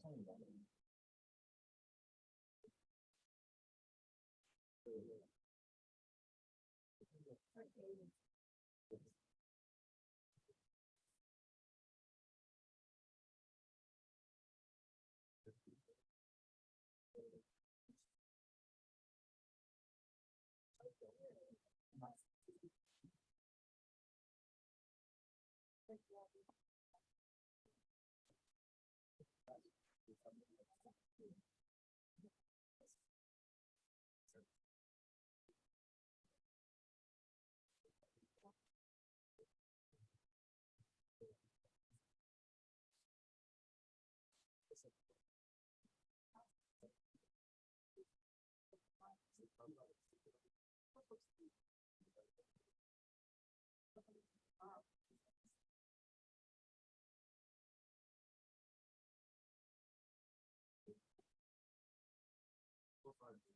façon il va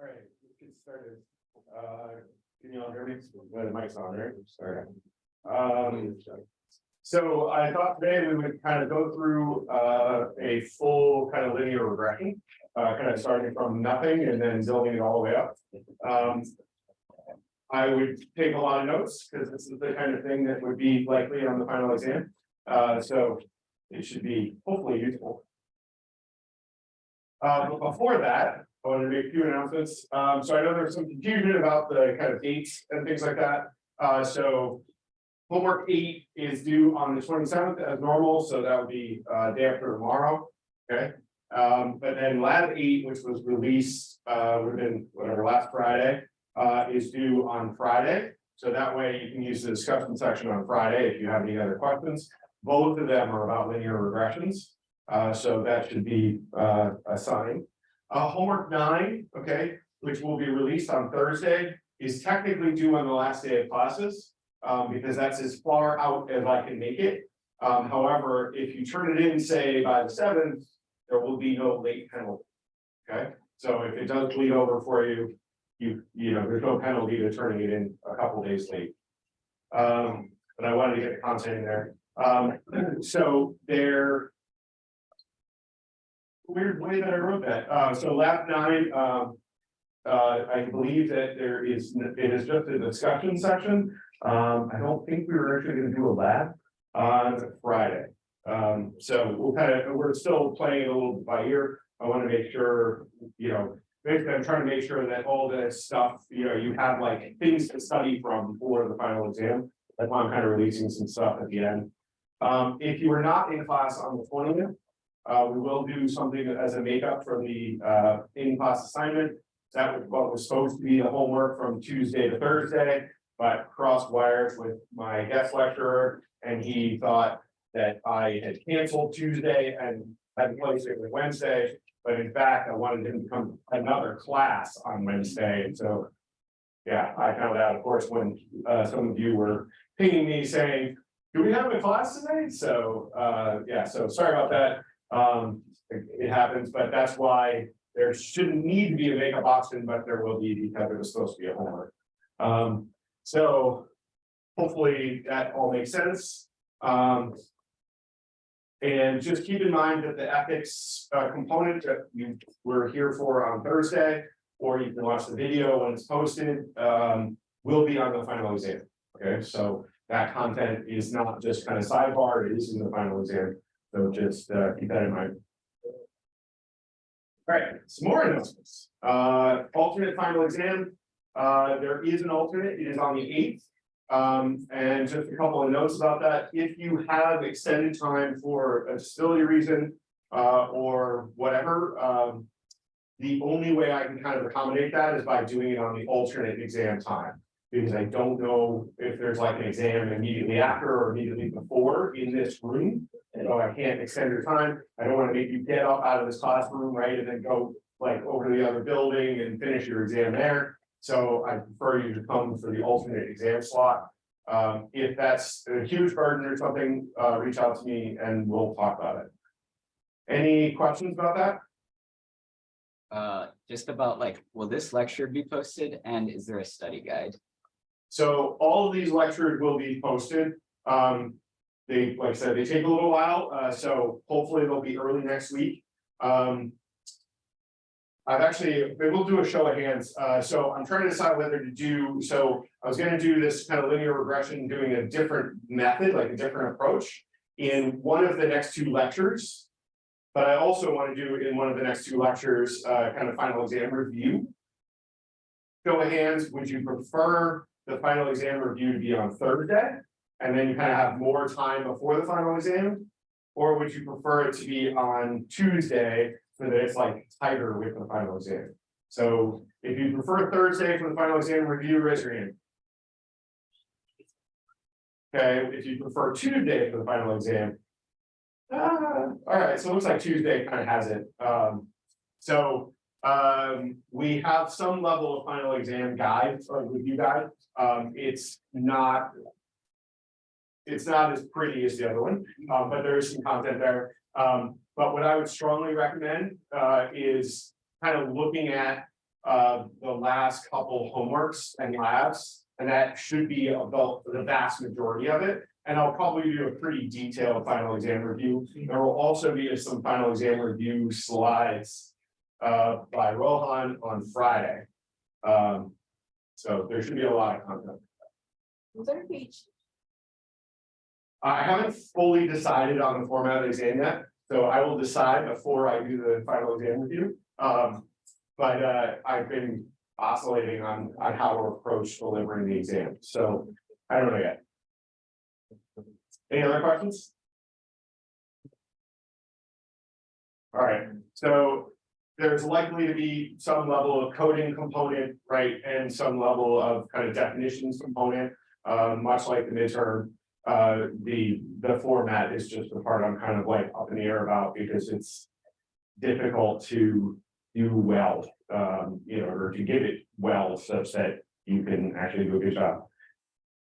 All right, let's get started. Uh, can you all hear me? The mic's on, right? Sorry. Um, so I thought today we would kind of go through, uh, a full kind of linear regression. Uh, kind of starting from nothing and then building it all the way up. Um. I would take a lot of notes, because this is the kind of thing that would be likely on the final exam. Uh, so it should be hopefully useful. Uh, but before that, I want to make a few announcements. Um, so I know there's some confusion about the kind of dates and things like that. Uh, so. Homework eight is due on the twenty seventh as normal, so that would be uh day after tomorrow, okay? Um, but then lab eight, which was released uh within whatever last Friday, uh is due on Friday. So that way you can use the discussion section on Friday if you have any other questions. Both of them are about linear regressions. Uh, so that should be uh assigned. Uh, homework nine, okay, which will be released on Thursday, is technically due on the last day of classes. Um, because that's as far out as I can make it. Um, however, if you turn it in, say, by the seventh, there will be no late penalty. Okay, so if it does bleed over for you, you, you know, there's no penalty to turning it in a couple days late. Um, but I wanted to get the content in there. Um, so there weird way that I wrote that. Uh, so lab nine, um. Uh, I believe that there is, it is just a discussion section. Um, I don't think we were actually gonna do a lab on Friday. Um, so we'll kind of, we're still playing it a little bit by ear. I want to make sure, you know, basically I'm trying to make sure that all this stuff, you know, you have like things to study from for the final exam. That's why I'm kind of releasing some stuff at the end. Um, if you are not in class on the twentieth, uh, we will do something as a makeup for the, uh, in-class assignment. That was what was supposed to be the homework from Tuesday to Thursday, but crossed wires with my guest lecturer. And he thought that I had canceled Tuesday and had placed it with Wednesday. But in fact, I wanted him to come another class on Wednesday, and so. Yeah, I found out, of course, when, uh, some of you were pinging me saying, do we have a class today? So, uh, yeah, so sorry about that. Um, it, it happens, but that's why there shouldn't need to be a makeup option, but there will be because it was supposed to be a homework. Um, so hopefully that all makes sense. Um. And just keep in mind that the ethics uh, component that you were here for on Thursday, or you can watch the video when it's posted, um, will be on the final exam. Okay, so that content is not just kind of sidebar, it is in the final exam. So just uh, keep that in mind. All right, some more announcements. Uh, alternate final exam Uh, there is an alternate, it is on the eighth. Um, and just a couple of notes about that, if you have extended time for a disability reason, uh, or whatever, um. The only way I can kind of accommodate that is by doing it on the alternate exam time. Because I don't know if there's like an exam immediately after or immediately before in this room. And so I can't extend your time, I don't wanna make you get up out of this classroom, right, and then go like over to the other building and finish your exam there. So I prefer you to come for the alternate exam slot. Um, if that's a huge burden or something, uh, reach out to me and we'll talk about it. Any questions about that? Uh, just about like, will this lecture be posted and is there a study guide? So all of these lectures will be posted. Um, they, like I said, they take a little while, uh, so hopefully they'll be early next week. Um. I've actually, we'll do a show of hands, uh, so I'm trying to decide whether to do, so I was gonna do this kind of linear regression, doing a different method, like a different approach. In one of the next two lectures. But I also want to do in one of the next two lectures, uh, kind of final exam review. Show of hands, would you prefer the final exam review to be on Thursday? And then you kind of have more time before the final exam? Or would you prefer it to be on Tuesday so that it's like tighter with the final exam? So if you prefer Thursday for the final exam review, raise your hand. Okay, if you prefer Tuesday for the final exam. Uh, all right, so it looks like Tuesday kind of has it. Um, so, um, we have some level of final exam guide or review guide. Um, it's not. It's not as pretty as the other one, uh, but there is some content there. Um, but what I would strongly recommend, uh, is kind of looking at. Uh, the last couple homeworks and labs, and that should be about the vast majority of it. And I'll probably do a pretty detailed final exam review. There will also be some final exam review slides. Uh, by Rohan on Friday. Um, so there should be a lot of content. Was there a page? I haven't fully decided on the format of the exam yet, so I will decide before I do the final exam review. Um, but uh, I've been oscillating on on how to approach delivering the exam, so I don't know yet. Any other questions? All right, so there's likely to be some level of coding component, right, and some level of kind of definitions component. Uh, much like the midterm, uh, the, the format is just the part I'm kind of like up in the air about because it's difficult to do well, um, you know, or to give it well such that you can actually do a good job.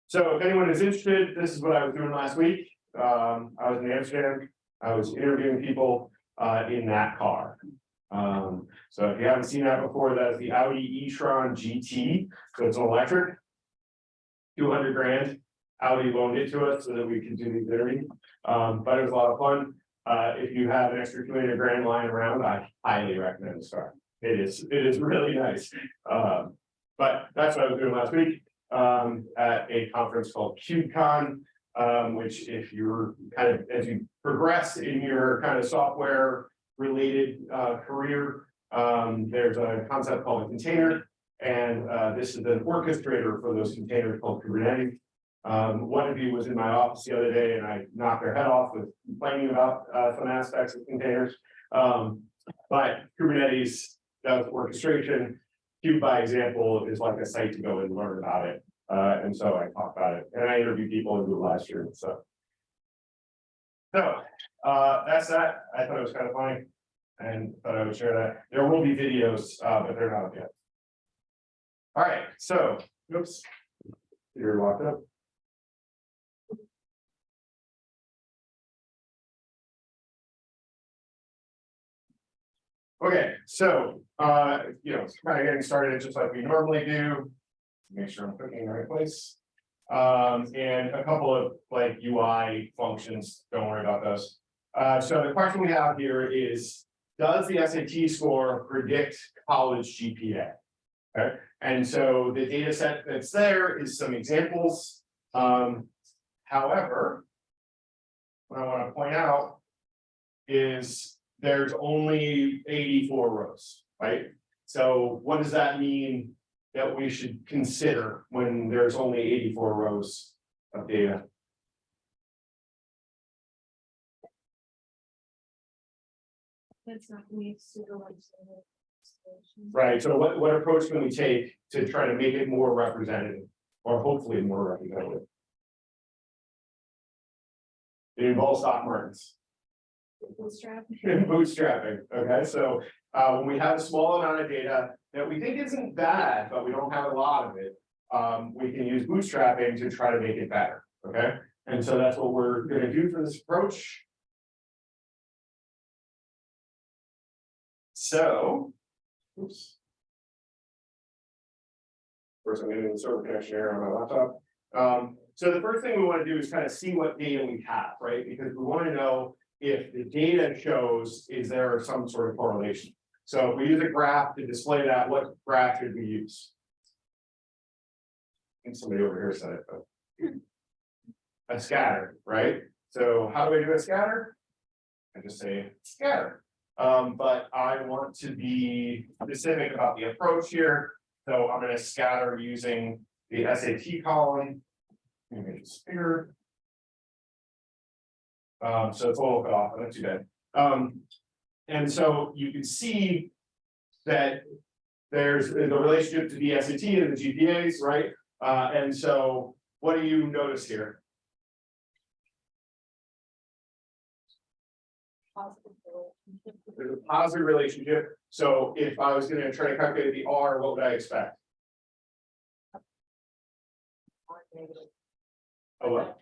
So if anyone is interested, this is what I was doing last week. Um, I was in Amsterdam. I was interviewing people uh in that car. Um, so if you haven't seen that before, that is the Audi e-tron GT, so it's electric. Two hundred grand, Audi loaned it to us so that we could do the interview. Um, but it was a lot of fun. Uh, if you have an extra two hundred grand lying around, I highly recommend this car. It is, it is really nice. Um, but that's what I was doing last week um, at a conference called KubeCon. Um, which if you're kind of, as you progress in your kind of software related uh career. Um, there's a concept called a container. And uh, this is an orchestrator for those containers called Kubernetes. Um, one of you was in my office the other day and I knocked their head off with complaining about uh some aspects of containers. Um, but Kubernetes does orchestration. Kube by example is like a site to go and learn about it. Uh, and so I talked about it and I interviewed people in the last year, so. So, uh, that's that. I thought it was kind of funny. And thought I would share that. There will be videos, uh, but they're not up yet. All right, so, oops. You're locked up. Okay, so, uh, you know, kind of getting started just like we normally do. Make sure I'm clicking in the right place. Um, and a couple of like UI functions, don't worry about those. Uh, so the question we have here is, does the SAT score predict college GPA? Okay, and so the data set that's there is some examples. Um, however. What I want to point out. Is there's only eighty-four rows, right? So what does that mean? That we should consider when there's only eighty-four rows of data? That's not me. Right, so what, what approach can we take to try to make it more representative, or hopefully more representative? It involves stock markets. Bootstrap. and bootstrapping, okay, so, uh, when we have a small amount of data that we think isn't bad, but we don't have a lot of it. Um, we can use bootstrapping to try to make it better, okay, and so that's what we're gonna do for this approach. So. Oops. First, I'm getting the server connection error on my laptop. Um, so the first thing we wanna do is kind of see what data we have, right, because we wanna know if the data shows, is there some sort of correlation? So if we use a graph to display that, what graph should we use? I think somebody over here said it, but. A scatter, right? So how do I do a scatter? I just say scatter. Um, but I want to be specific about the approach here. So I'm gonna scatter using the SAT column. Maybe it's bigger. Um, so it's a little bit off, but not too bad. Um, and so you can see that there's the relationship to the SAT and the GPAs, right? Uh, and so what do you notice here? There's a positive relationship. So if I was gonna try to calculate the R, what would I expect? Oh, what?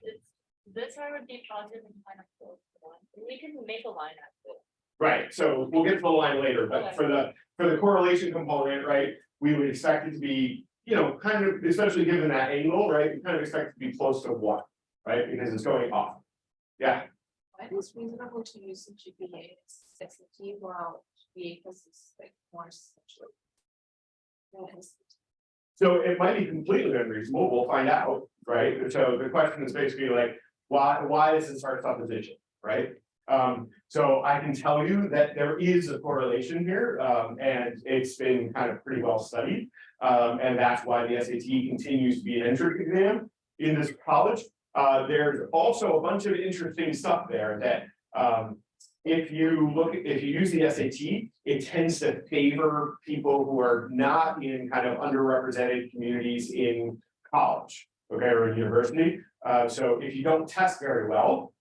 This one would be positive and kind of close to one. We can make a line out of it. Right, so we'll get to the line later, but for the, for the correlation component, right, we would expect it to be, you know, kind of, especially given that angle, right, we kind of expect it to be close to one, right, because it's going off. Yeah, Why is it reasonable to use the GPA as SAT while GPA is like more essentially? So it might be completely unreasonable, we'll find out, right, so the question is basically like, why, why is this our supposition, right? Um, so I can tell you that there is a correlation here, um, and it's been kind of pretty well studied. Um, and that's why the SAT continues to be an entrance exam in this college. Uh, there's also a bunch of interesting stuff there that, um, if you look, if you use the SAT, it tends to favor people who are not in kind of underrepresented communities in college, okay, or in university. Uh, so if you don't test very well,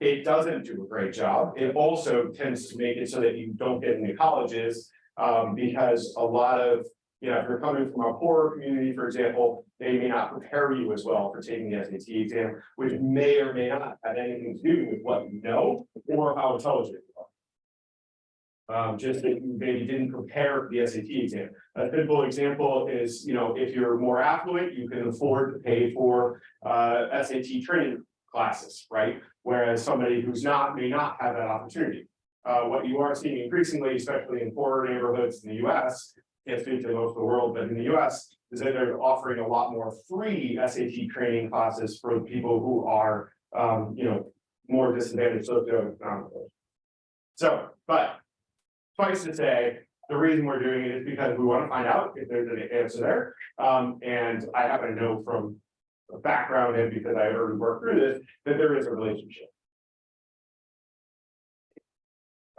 it doesn't do a great job. It also tends to make it so that you don't get into colleges. Um, because a lot of, you know, if you're coming from a poorer community, for example, they may not prepare you as well for taking the SAT exam, which may or may not have anything to do with what you know or how intelligent you are. Um, just that you maybe didn't prepare for the SAT exam. A simple example is, you know, if you're more affluent, you can afford to pay for uh SAT training classes, right? Whereas somebody who's not, may not have that opportunity. Uh, what you are seeing increasingly, especially in poorer neighborhoods in the US, can't speak to most of the world, but in the US, is that they're offering a lot more free SAT training classes for people who are, um, you know, more disadvantaged socioeconomically. So, but twice to say, the reason we're doing it is because we want to find out if there's an answer there. Um, and I happen to know from background in because I already worked through this, that there is a relationship.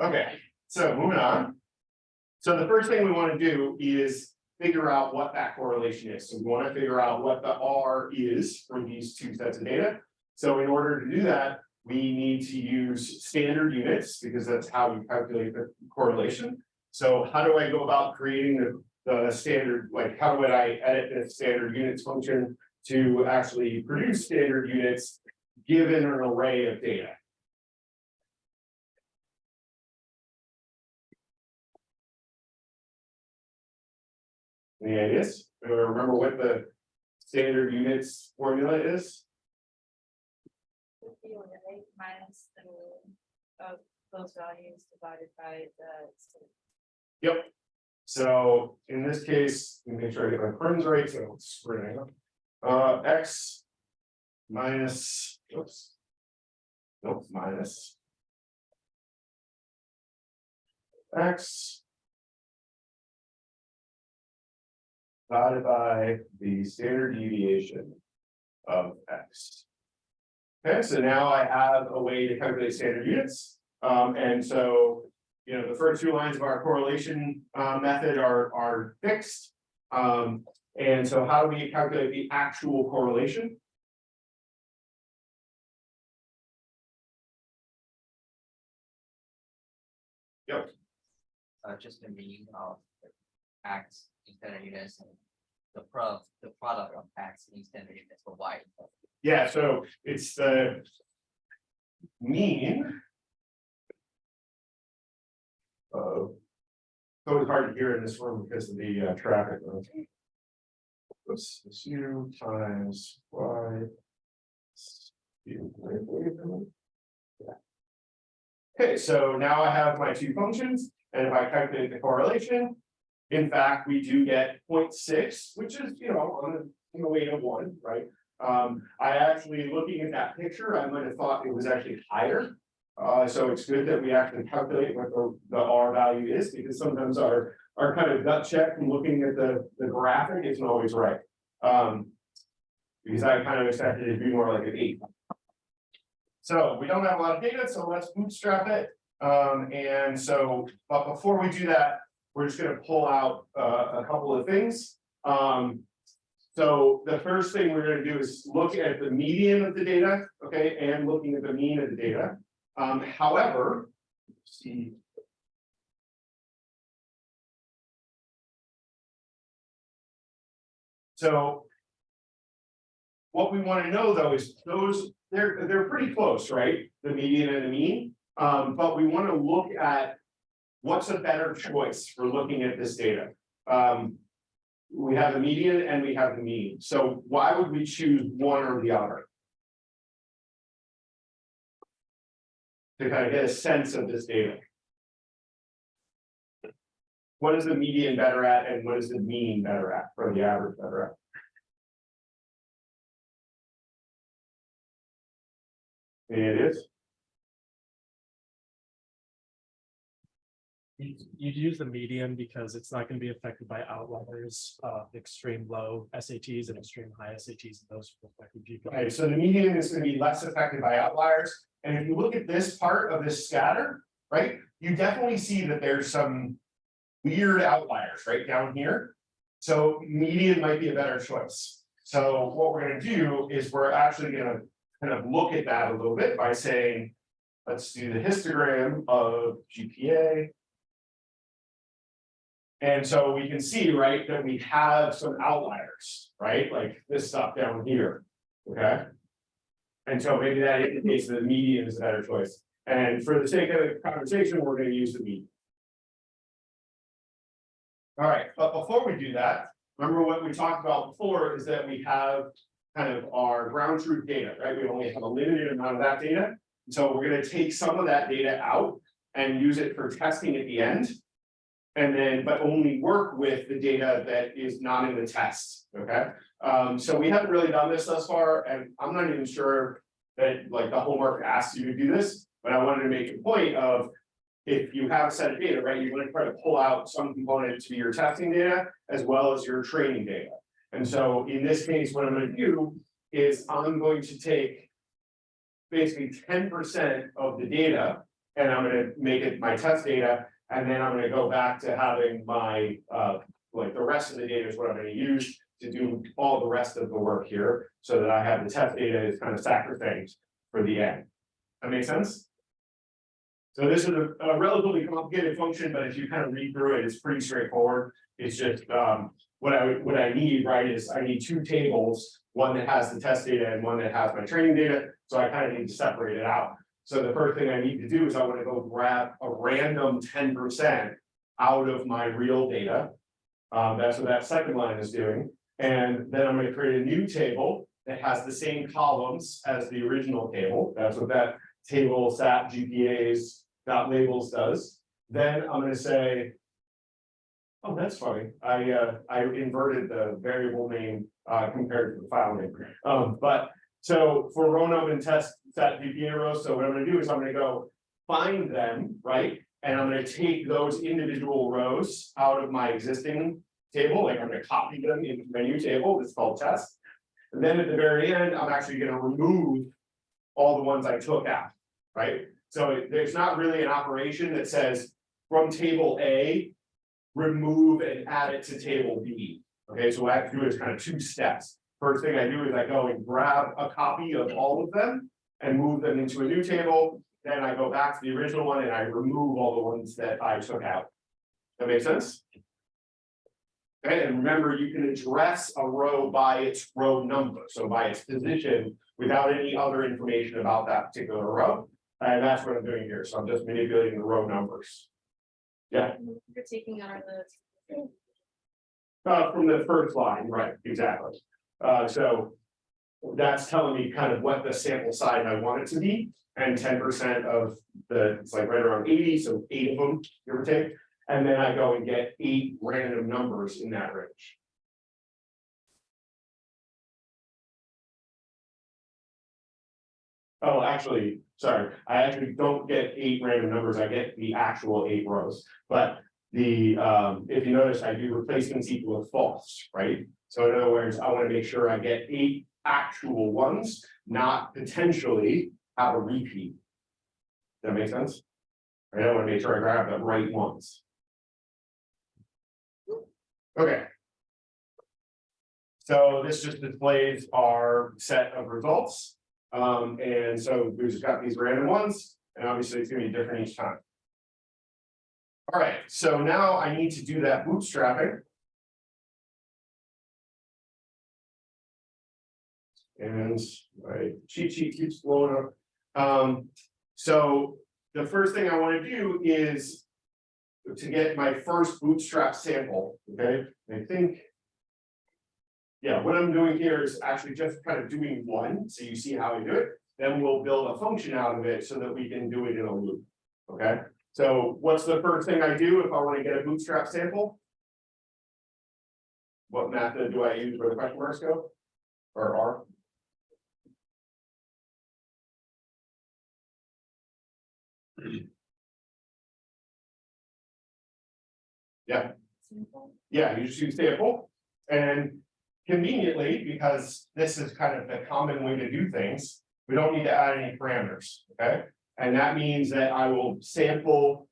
Okay, so moving on. So the first thing we want to do is figure out what that correlation is. So we want to figure out what the R is for these two sets of data. So in order to do that, we need to use standard units because that's how we calculate the correlation. So how do I go about creating the, the standard, like how would I edit the standard units function to actually produce standard units given an array of data? Any ideas? Remember what the standard units formula is? Fifty one eight minus the, of those values divided by the. Yep. So in this case, let me make sure I get my prunes right, so it's. Uh, X. Minus, oops. Nope, minus. X. divided by the standard deviation of X. Okay, so now I have a way to calculate standard units, um, and so. You know, the first two lines of our correlation, uh, method are, are fixed. Um, and so how do we calculate the actual correlation? Uh, just the mean of X in standard units and the pro, the product of X in standard units for Y. Yeah, so it's the. Mean. Of. So it's hard to hear in this room because of the uh, traffic. Oops, it's U times y. Yeah. Okay, so now I have my two functions, and if I calculate the correlation. In fact, we do get 0.6, which is, you know, on the, on way to one, right? Um, I actually, looking at that picture, I might have thought it was actually higher. Uh, so it's good that we actually calculate what the, the R value is, because sometimes our, our kind of gut check from looking at the, the graphic isn't always right. Um. Because I kind of expected it to be more like an eight. So we don't have a lot of data, so let's bootstrap it. Um, and so, but before we do that, we're just gonna pull out, uh, a couple of things. Um, so the first thing we're gonna do is look at the median of the data, okay, and looking at the mean of the data. Um, however, see. So. What we wanna know though is those, they're, they're pretty close, right? The median and the mean, um, but we wanna look at. What's a better choice for looking at this data? Um, we have the median and we have the mean, so why would we choose one or the other? To kind of get a sense of this data. What is the median better at and what is the mean better at, for the average better at? It is, You, you'd use the median because it's not gonna be affected by outliers, uh, extreme low SATs and extreme high SATs, and those will affect the okay, so the median is gonna be less affected by outliers, and if you look at this part of this scatter, right? You definitely see that there's some weird outliers right down here. So median might be a better choice. So what we're gonna do is we're actually gonna kind of look at that a little bit by saying. Let's do the histogram of GPA. And so we can see, right, that we have some outliers, right, like this stuff down here, okay? And so maybe that indicates that the median is a better choice. And for the sake of the conversation, we're gonna use the median. All right, but before we do that, remember what we talked about before is that we have kind of our ground truth data, right? We only have a limited amount of that data. So we're gonna take some of that data out and use it for testing at the end. And then, but only work with the data that is not in the test, okay? Um, so we haven't really done this thus far, and I'm not even sure that like the homework asks you to do this, but I wanted to make a point of. If you have a set of data, right, you're gonna try to pull out some component to be your testing data as well as your training data. And so in this case, what I'm gonna do is I'm going to take. Basically ten percent of the data and I'm gonna make it my test data. And then I'm gonna go back to having my, uh, like the rest of the data is what I'm gonna use to do all the rest of the work here. So that I have the test data is kind of sacrosanct for the end. That make sense? So this is a a relatively complicated function, but if you kind of read through it, it's pretty straightforward. It's just, um, what I, what I need, right, is I need two tables. One that has the test data and one that has my training data, so I kind of need to separate it out. So the first thing I need to do is I want to go grab a random ten percent out of my real data. Um, that's what that second line is doing, and then I'm gonna create a new table that has the same columns as the original table, that's what that table sat GPAs dot labels does. Then I'm gonna say. Oh, that's funny, I uh, I inverted the variable name uh compared to the file name, um, but. So for row and test set GPA rows, so what I'm gonna do is I'm gonna go find them, right? And I'm gonna take those individual rows out of my existing table, like I'm gonna copy them into my new table, it's called test. And then at the very end, I'm actually gonna remove all the ones I took out, right? So there's not really an operation that says from table A. Remove and add it to table B, okay, so what I have to do is kind of two steps. First thing I do is I go and grab a copy of all of them and move them into a new table. Then I go back to the original one and I remove all the ones that I took out. That makes sense? Okay, and remember, you can address a row by its row number, so by its position, without any other information about that particular row. And that's what I'm doing here, so I'm just manipulating the row numbers. Yeah. You're taking out the. Uh, from the first line, right, exactly. Uh, so. That's telling me kind of what the sample size I want it to be, and ten percent of the, it's like right around eighty, so eight of them, give or take. And then I go and get eight random numbers in that range. Oh, actually, sorry, I actually don't get eight random numbers, I get the actual eight rows, but. The, um, if you notice, I do replacements equal to false, right? So in other words, I wanna make sure I get eight actual ones, not potentially have a repeat. That make sense? I don't wanna make sure I grab the right ones. Okay. So this just displays our set of results. Um, and so we've just got these random ones, and obviously it's gonna be different each time. All right, so now I need to do that bootstrapping. And my cheat sheet keeps blowing up. Um, so the first thing I wanna do is. To get my first bootstrap sample, okay, I think. Yeah, what I'm doing here is actually just kind of doing one, so you see how I do it, then we'll build a function out of it so that we can do it in a loop. Okay, so what's the first thing I do if I wanna get a bootstrap sample? What method do I use where the question marks go? Or are? Yeah, Yeah, you just use sample. And conveniently, because this is kind of the common way to do things, we don't need to add any parameters, okay? And that means that I will sample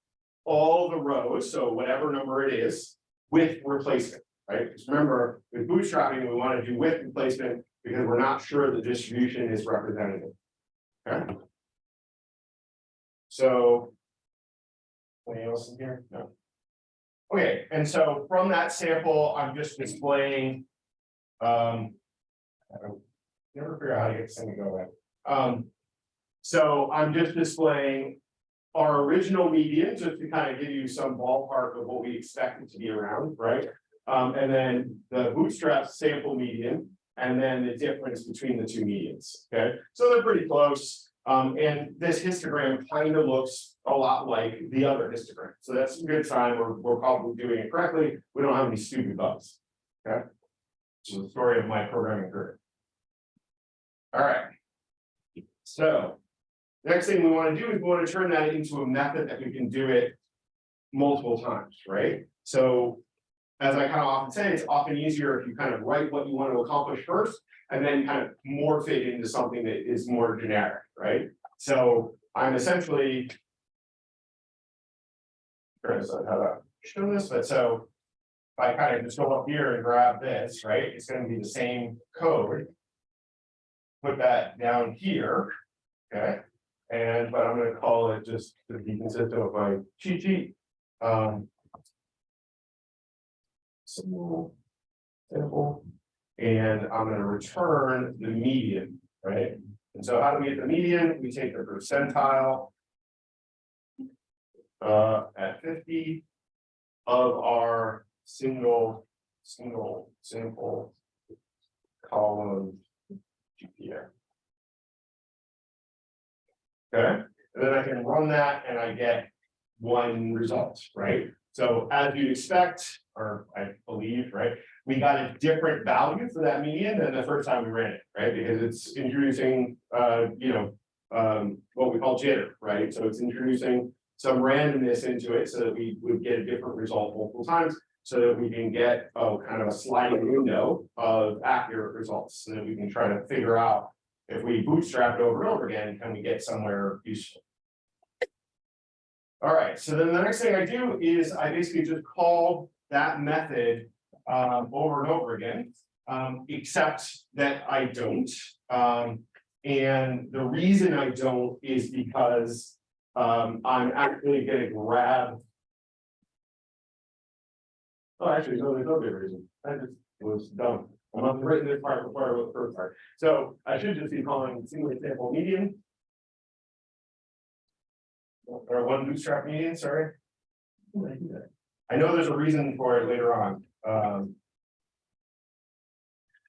all the rows, so whatever number it is, with replacement, right? Because remember, with bootstrapping, we want to do with replacement because we're not sure the distribution is representative. Okay? So. Anything else in here? No. Okay, and so from that sample, I'm just displaying. Um. I don't- Never figure out how to get this thing to go away. Um. So I'm just displaying. Our original median, just to kind of give you some ballpark of what we expect it to be around, right? Um, and then the bootstrap sample median, and then the difference between the two medians, okay? So they're pretty close. Um, and this histogram kind of looks a lot like the other histogram, so that's a good sign, we're, we're probably doing it correctly, we don't have any stupid bugs. Okay? So the story of my programming career. All right. So. Next thing we want to do is we want to turn that into a method that we can do it. Multiple times, right? So. As I kind of often say, it's often easier if you kind of write what you want to accomplish first, and then kind of morph it into something that is more generic, right? So I'm essentially. To how to show this, but so. If I kind of just go up here and grab this, right, it's gonna be the same code. Put that down here, okay? And but I'm gonna call it just to be consistent with my cheat sheet, um. Simple. Simple. And I'm gonna return the median, right? And so how do we get the median? We take the percentile. Uh, at fifty. Of our single, single sample. Column. GPA. Okay, and then I can run that and I get one result, right? So as you'd expect, or I believe, right? We got a different value for that median than the first time we ran it, right? Because it's introducing, uh, you know. Um, what we call jitter, right? So it's introducing some randomness into it so that we would get a different result multiple times. So that we can get, oh, kind of a sliding window of accurate results, so that we can try to figure out. If we bootstrap it over and over again, can we get somewhere useful? All right, so then the next thing I do is I basically just call that method um over and over again. Um, except that I don't, um, and the reason I don't is because. Um, I'm actually gonna grab. Oh, actually, no, there's no good reason, I just was dumb, I'm not written this part before I wrote the first part, so I should just be calling single example median. Or one bootstrap median, sorry. I? I know there's a reason for it later on, um.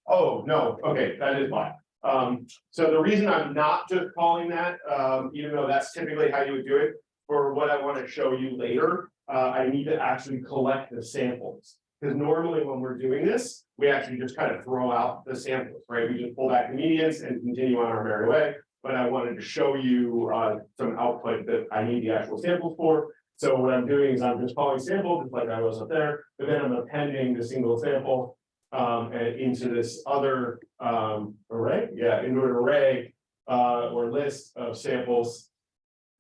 Oh, no, okay, that is why. Um, so the reason I'm not just calling that, um, even though that's typically how you would do it. For what I want to show you later, uh, I need to actually collect the samples. Because normally when we're doing this, we actually just kind of throw out the samples, right? We just pull back the medians and continue on our merry way. But I wanted to show you, uh, some output that I need the actual samples for. So what I'm doing is I'm just calling sample, just like I was up there, but then I'm appending the single sample um, into this other, um, array, yeah, into an array, uh, or list of samples.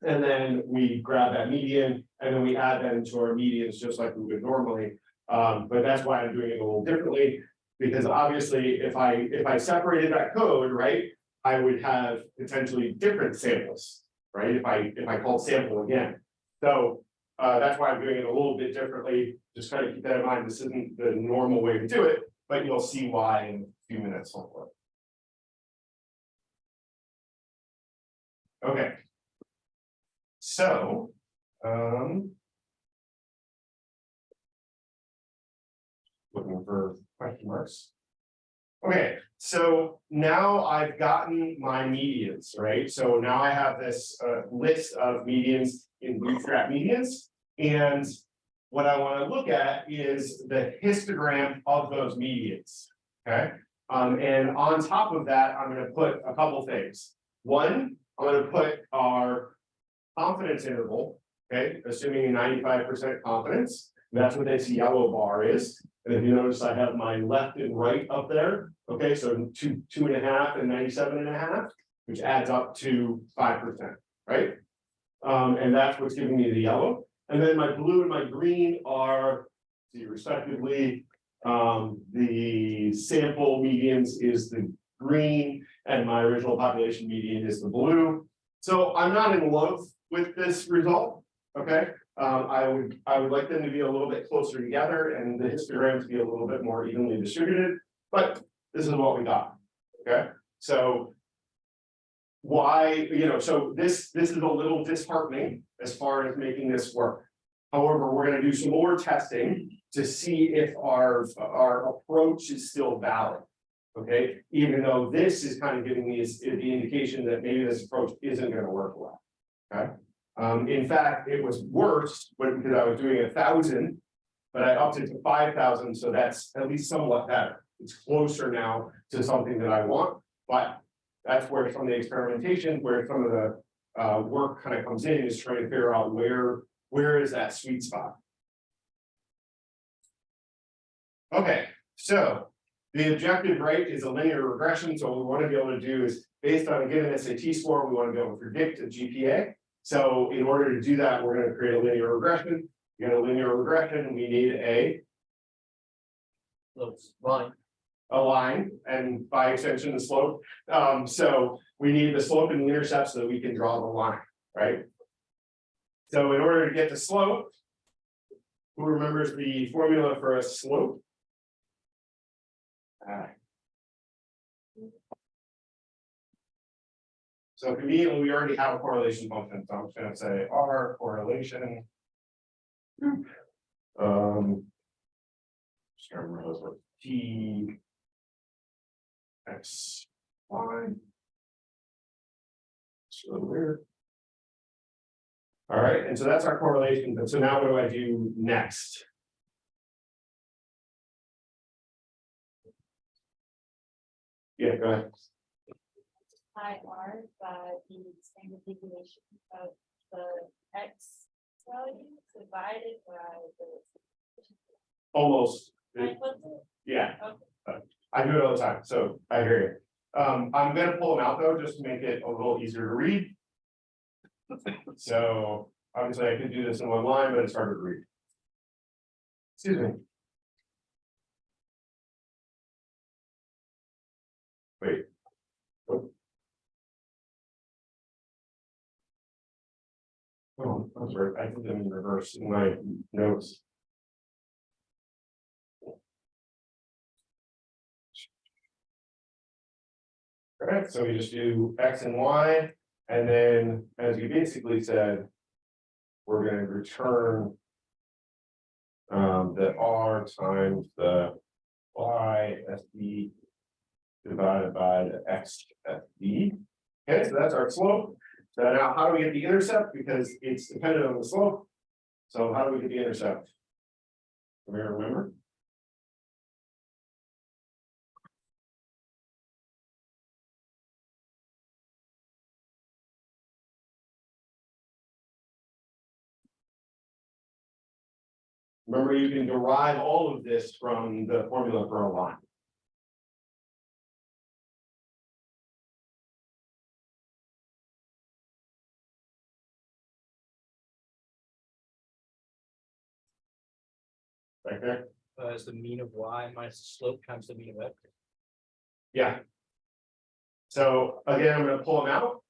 And then we grab that median, and then we add that into our medians, just like we would normally. Um, but that's why I'm doing it a little differently, because obviously, if I, if I separated that code, right? I would have potentially different samples, right? If I, if I called sample again. So, uh, that's why I'm doing it a little bit differently, just kind of keep that in mind, this isn't the normal way to do it, but you'll see why in a few minutes, hopefully. Okay. So, um. Looking for question marks. Okay, so now I've gotten my medians, right? So now I have this uh list of medians in bootstrap medians. And what I want to look at is the histogram of those medians. Okay, um, and on top of that, I'm gonna put a couple things. One, I'm gonna put our confidence interval, okay, assuming ninety-five percent confidence. That's what this yellow bar is. And if you notice, I have my left and right up there. Okay, so two, two and a half and 97 and a half, which adds up to five percent, right? Um, and that's what's giving me the yellow. And then my blue and my green are, see respectively, um, the sample medians is the green and my original population median is the blue. So I'm not in love with this result, okay? Um, I would, I would like them to be a little bit closer together and the histogram to be a little bit more evenly distributed, but this is what we got, okay? So why, you know, so this, this is a little disheartening as far as making this work. However, we're gonna do some more testing to see if our, our approach is still valid. Okay, even though this is kind of giving me the indication that maybe this approach isn't gonna work well. Okay, um, in fact, it was worse because I was doing a thousand. But I upped it to five thousand, so that's at least somewhat better. It's closer now to something that I want, but. That's where some of the experimentation, where some of the uh work kind of comes in is trying to figure out where, where is that sweet spot? Okay, so the objective, right, is a linear regression, so what we want to be able to do is based on a given SAT score, we want to be able to predict a GPA. So in order to do that, we're gonna create a linear regression. You get a linear regression, we need a fine. a line and by extension the slope. Um, so we need the slope and the intercept so that we can draw the line, right? So in order to get the slope. Who remembers the formula for a slope? Ah. So conveniently, we already have a correlation function, so I'm just gonna say R correlation. Um. Just trying to remember T. X, Y. Really weird. All right, and so that's our correlation, but so now what do I do next? Yeah, go ahead. I R by the standard deviation of the X value divided by the. almost, Like, what's it? yeah. I do it all the time, so I hear you. Um, I'm gonna pull them out though, just to make it a little easier to read. So obviously I could do this in one line, but it's harder to read. Excuse me. Wait. Oh, I'm sorry, I did them in reverse in my notes. Alright, so we just do X and Y, and then, as you basically said. We're gonna return. Um, the R times the Y S D. Divided by the X S D. Okay, so that's our slope. So now how do we get the intercept? Because it's dependent on the slope. So how do we get the intercept? Remember? Remember, you can derive all of this from the formula for a line. There, Uh, is the mean of y minus the slope times the mean of x. yeah. So again, I'm gonna pull them out.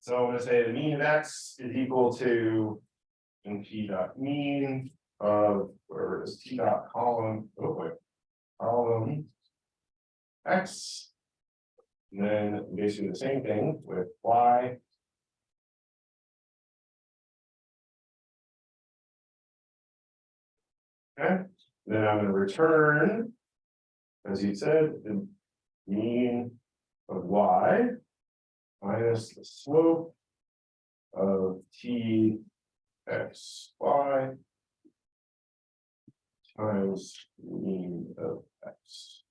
So I'm gonna say the mean of x is equal to. N P dot mean of, where is T dot column, oh wait. Column. X. And then basically the same thing with Y. Okay, then I'm gonna return. As he said, the mean of Y. Minus the slope. Of T. X, Y. Times mean of X.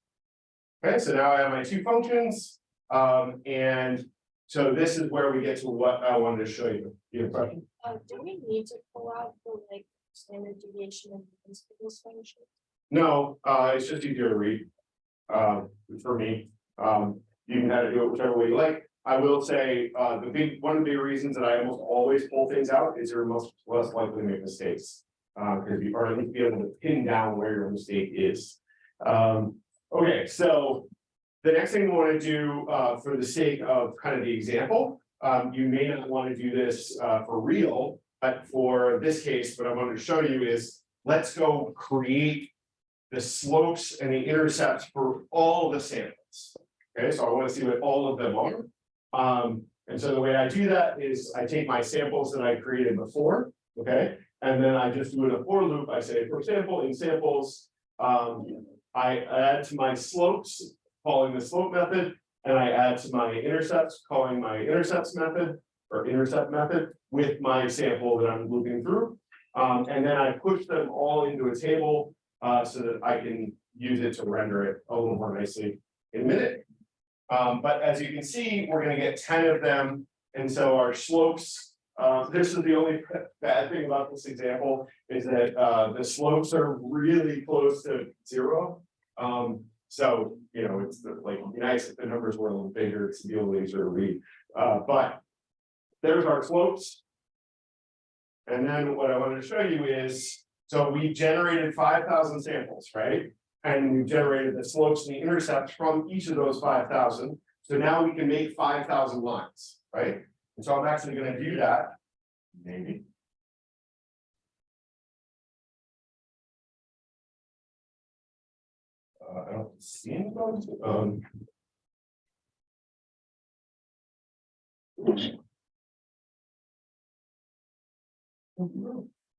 Okay, so now I have my two functions, um, and so this is where we get to what I wanted to show you. You have a question? Uh, do we need to pull out the like standard deviation and means function? No, uh, it's just easier to read. Um, for me, um, you can kind of do it whichever way you like. I will say, uh, the big, one of the big reasons that I almost always pull things out is you're most less likely to make mistakes. Uh, because you are at be able to pin down where your mistake is. Um, okay, so. The next thing we want to do, uh, for the sake of kind of the example, um, you may not want to do this, uh, for real. But for this case, what I wanted to show you is, let's go create the slopes and the intercepts for all the samples. Okay, so I want to see what all of them are. Um, and so the way I do that is I take my samples that I created before, okay? And then I just do it a for loop. I say, for example, in samples, um, I add to my slopes, calling the slope method. And I add to my intercepts, calling my intercepts method or intercept method with my sample that I'm looping through. Um, and then I push them all into a table uh, so that I can use it to render it a little more nicely in a minute. Um, but as you can see, we're gonna get ten of them, and so our slopes. Uh, this is the only bad thing about this example, is that, uh, the slopes are really close to zero. Um, so, you know, it's like, it'd be nice if the numbers were a little bigger to be to easier to read, uh, but. There's our slopes. And then what I wanted to show you is, so we generated five thousand samples, right? And we generated the slopes and the intercepts from each of those five thousand. So now we can make five thousand lines, right? And so I'm actually gonna do that. Maybe. Uh, I don't see anybody, um.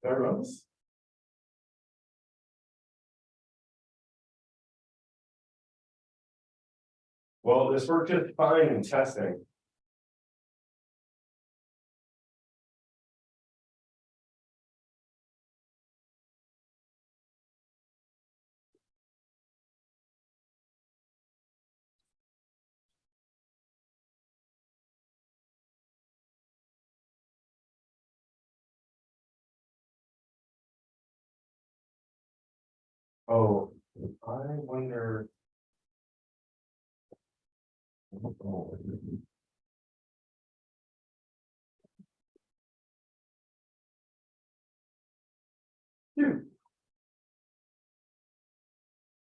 There. Well, this worked just fine in testing. Oh, I wonder. Hmm.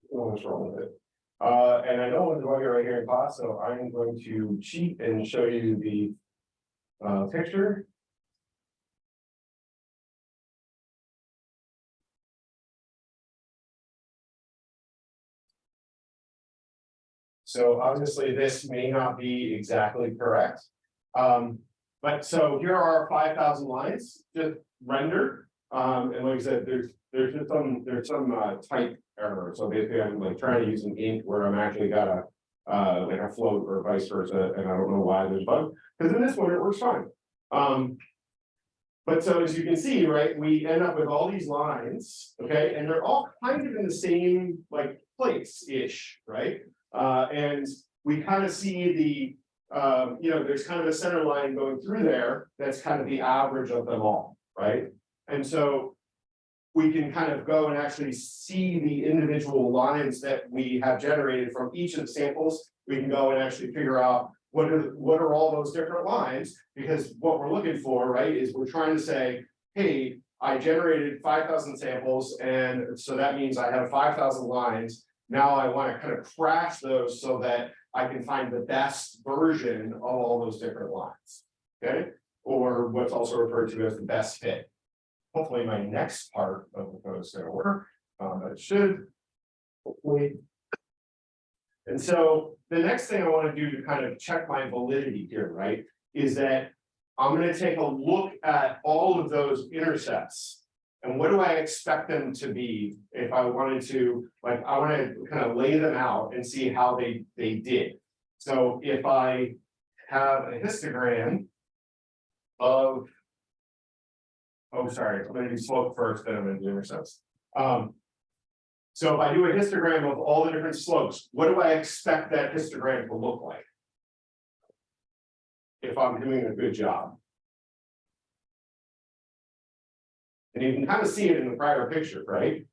What's wrong with it? Uh, and I know it's going right here in class, so I'm going to cheat and show you the. Uh, picture. So obviously, this may not be exactly correct. Um, but so here are five thousand lines just rendered. Um, and like I said, there's, there's just some, there's some uh type error. So basically, I'm like trying to use an int where I'm actually got a. Uh, like a float or vice versa, and I don't know why there's bug, because in this one it works fine. Um. But so as you can see, right, we end up with all these lines, okay, and they're all kind of in the same like place-ish, right? Uh, and we kind of see the, um, you know, there's kind of a center line going through there, that's kind of the average of them all, right? And so. We can kind of go and actually see the individual lines that we have generated from each of the samples. We can go and actually figure out what are, what are all those different lines? Because what we're looking for, right, is we're trying to say, hey, I generated five thousand samples, and so that means I have five thousand lines. Now I want to kind of crash those so that I can find the best version of all those different lines. Okay, or what's also referred to as the best fit. Hopefully, my next part of the code is gonna work, um, it should. Hopefully. And so the next thing I want to do to kind of check my validity here, right, is that. I'm gonna take a look at all of those intercepts. And what do I expect them to be if I wanted to, like, I wanna kind of lay them out and see how they, they did. So if I have a histogram. Of. Oh, sorry, I'm gonna do slope first, then I'm gonna do intercepts. Um. So if I do a histogram of all the different slopes, what do I expect that histogram to look like? If I'm doing a good job. And you can kind of see it in the prior picture, right?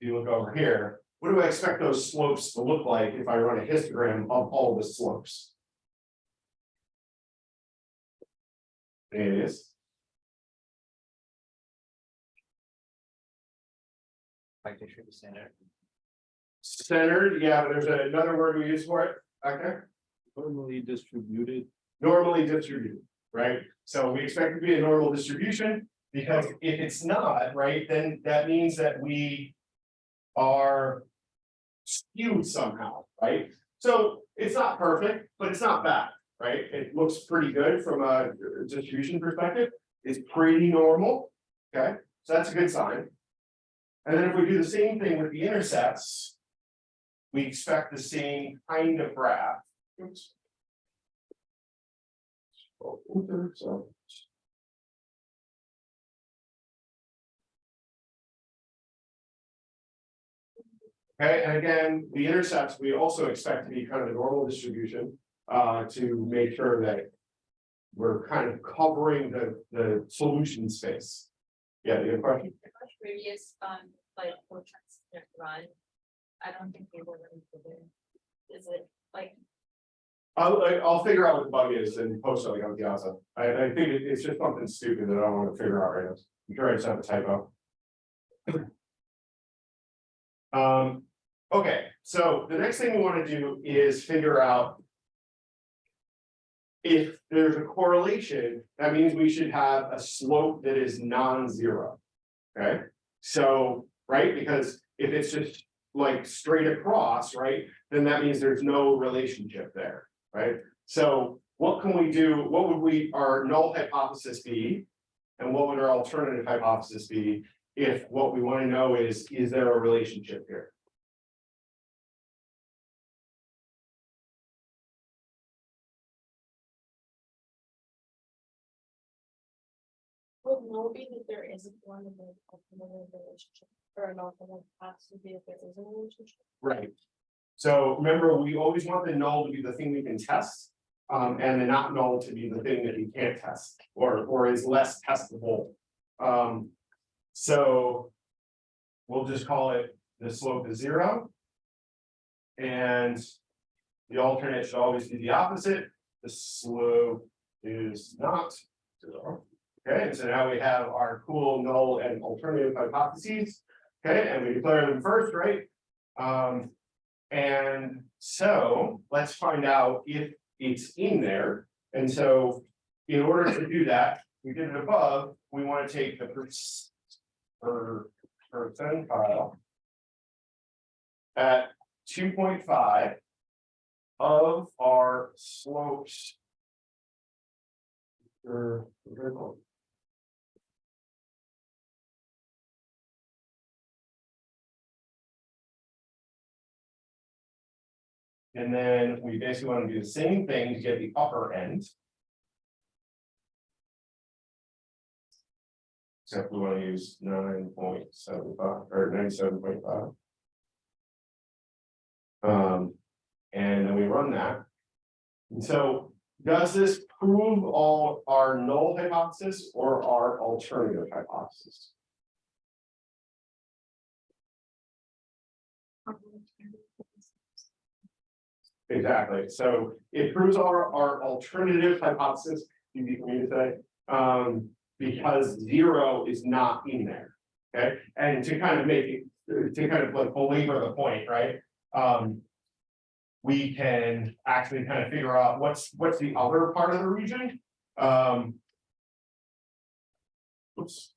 If you look over here, what do I expect those slopes to look like if I run a histogram of all the slopes? It is, Like they should be centered. centered, yeah, but there's another word we use for it, okay? Normally distributed. normally distributed, right? So we expect it to be a normal distribution, because if it's not, right, then that means that we are skewed somehow, right? So it's not perfect, but it's not bad, right? It looks pretty good from a distribution perspective. It's pretty normal, okay? So that's a good sign. And then if we do the same thing with the intercepts, we expect the same kind of graph. Oops. Okay, and again, the intercepts, we also expect to be kind of a normal distribution, uh, to make sure that. We're kind of covering the, the solution space. Yeah, you have a question? Previous, um, like, for transient run. I don't think they were really good. Is it like, I'll, I'll figure out what the bug is and post something on the outside. I, I think it- it's just something stupid that I don't wanna figure out right now. I'm sure I just have a typo. Um, okay, so the next thing we wanna do is figure out. If there's a correlation, that means we should have a slope that is non-zero. Okay, so, right, because if it's just like straight across, right, then that means there's no relationship there right? So what can we do? What would we, our null hypothesis be? And what would our alternative hypothesis be? If what we want to know is, is there a relationship here? would no be that there isn't one in the ultimate relationship? Or an has to be if there is a relationship? Right. So remember, we always want the null to be the thing we can test. Um, and the not null to be the thing that we can't test or, or is less testable. Um, so. we'll just call it the slope is zero. And the alternate should always be the opposite, the slope is not zero. Okay, so now we have our cool null and alternative hypotheses, okay, and we declare them first, right? Um, and so let's find out if it's in there, and so. In order to do that, we did it above, we want to take the per. Per percentile. At two point five. Of our slopes. Er, vertical. And then we basically want to do the same thing to get the upper end. Except we want to use nine point seven five or ninety-seven point five. Um, and then we run that. And so, does this prove all our null hypothesis or our alternative hypothesis? Exactly, so it proves our, our alternative hypothesis, me to say, um, because zero is not in there. Okay, and to kind of make it, to kind of like belabor the point, right? Um. We can actually kind of figure out what's, what's the other part of the region, um. Oops.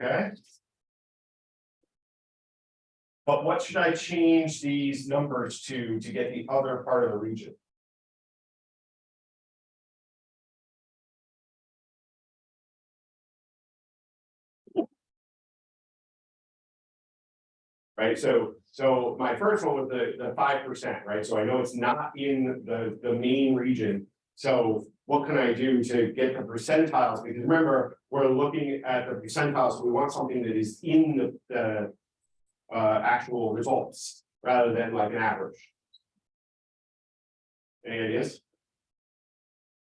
Okay. But what should I change these numbers to, to get the other part of the region? Right, so, so my first one was the, the five percent, right, so I know it's not in the, the main region. So what can I do to get the percentiles, because remember, we're looking at the percentiles, so we want something that is in the, the uh, actual results rather than like an average. Any ideas?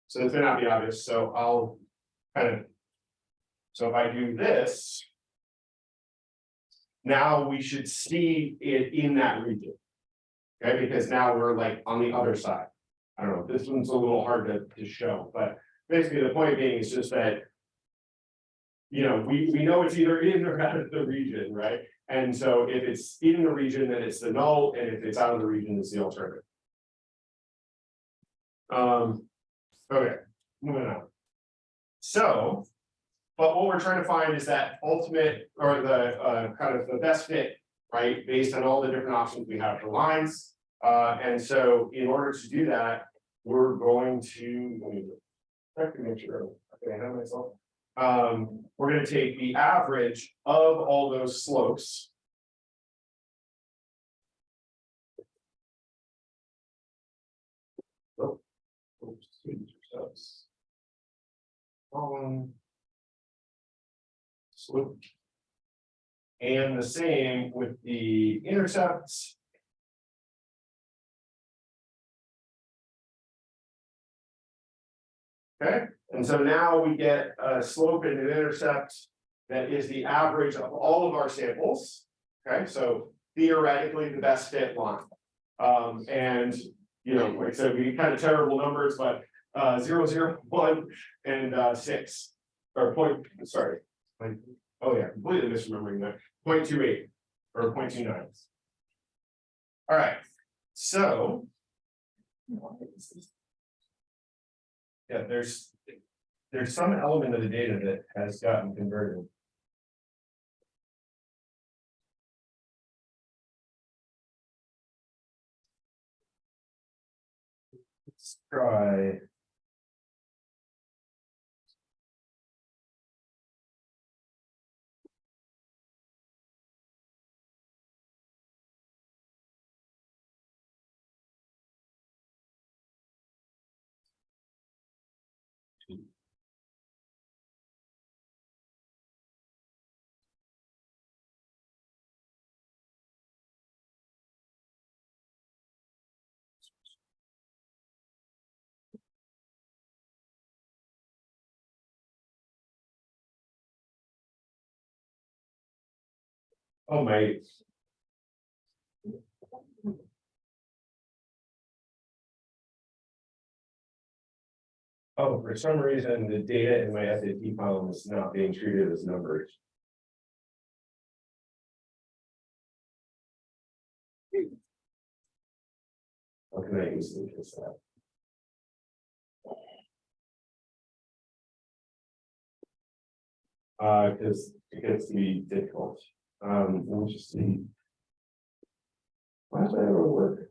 So this may not be obvious, so I'll kind of. So if I do this. Now we should see it in that region. Okay, because now we're like on the other side. I don't know, this one's a little hard to, to show, but basically the point being is just that. You know, we, we know it's either in or out of the region, right? And so if it's in the region, then it's the null, and if it's out of the region, it's the alternative. Um, okay, moving on. So, but what we're trying to find is that ultimate or the uh kind of the best fit, right? Based on all the different options we have for lines. Uh, and so in order to do that, we're going to. let me Check to make sure, I myself. Um, we're gonna take the average of all those slopes. Um. Slope. And the same with the intercepts. Okay, and so now we get a slope and an intercept that is the average of all of our samples. Okay, so theoretically, the best fit line. Um, and, you know, like I said, we kind of terrible numbers, but uh, zero, zero, one, and uh, six. Or point, sorry. Oh yeah, completely misremembering that, point two eight, or point two nine. All right, so. Yeah, there's, there's some element of the data that has gotten converted. Let's try. Oh, my. Oh, for some reason, the data in my SAT column is not being treated as numbers. How can I easily fix that? Uh, cause it gets to be difficult. Um, let me just see. Why does that ever work?